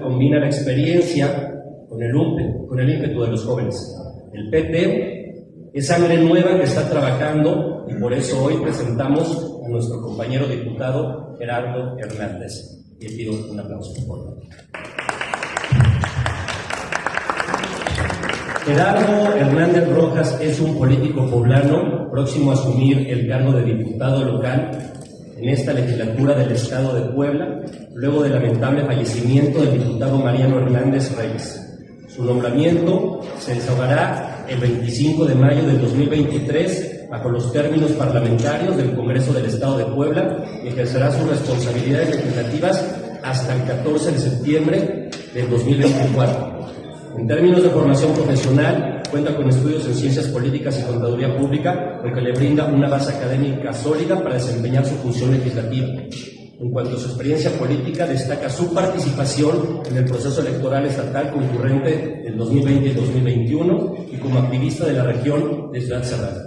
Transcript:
Combina la experiencia con el, ímpetu, con el ímpetu de los jóvenes. El PT es sangre nueva que está trabajando y por eso hoy presentamos a nuestro compañero diputado Gerardo Hernández. Le pido un aplauso, por favor. Gerardo Hernández Rojas es un político poblano próximo a asumir el cargo de diputado local en esta legislatura del Estado de Puebla, luego del lamentable fallecimiento del diputado Mariano Hernández Reyes. Su nombramiento se desahogará el 25 de mayo del 2023 bajo los términos parlamentarios del Congreso del Estado de Puebla y ejercerá sus responsabilidades legislativas hasta el 14 de septiembre del 2024. En términos de formación profesional, cuenta con estudios en ciencias políticas y contaduría pública, lo que le brinda una base académica sólida para desempeñar su función legislativa. En cuanto a su experiencia política, destaca su participación en el proceso electoral estatal concurrente del 2020 y 2021 y como activista de la región de Ciudad Cerrada.